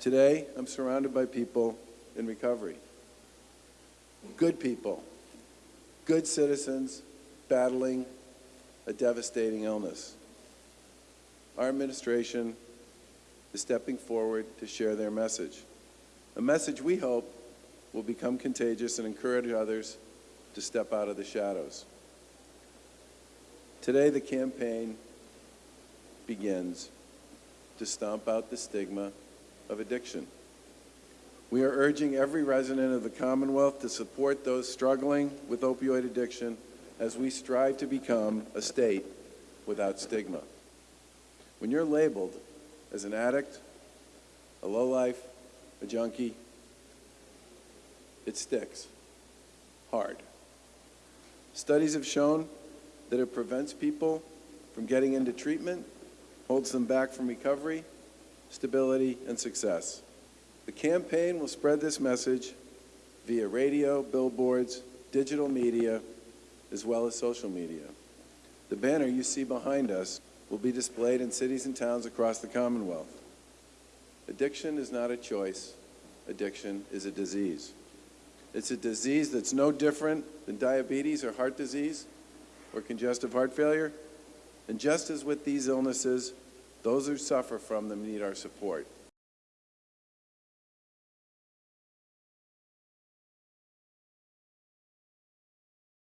Today, I'm surrounded by people in recovery. Good people, good citizens battling a devastating illness. Our administration is stepping forward to share their message, a message we hope will become contagious and encourage others to step out of the shadows. Today, the campaign begins to stomp out the stigma of addiction. We are urging every resident of the Commonwealth to support those struggling with opioid addiction as we strive to become a state without stigma. When you're labeled as an addict, a lowlife, a junkie, it sticks hard. Studies have shown that it prevents people from getting into treatment, holds them back from recovery, stability, and success. The campaign will spread this message via radio, billboards, digital media, as well as social media. The banner you see behind us will be displayed in cities and towns across the Commonwealth. Addiction is not a choice. Addiction is a disease. It's a disease that's no different than diabetes or heart disease or congestive heart failure. And just as with these illnesses, those who suffer from them need our support.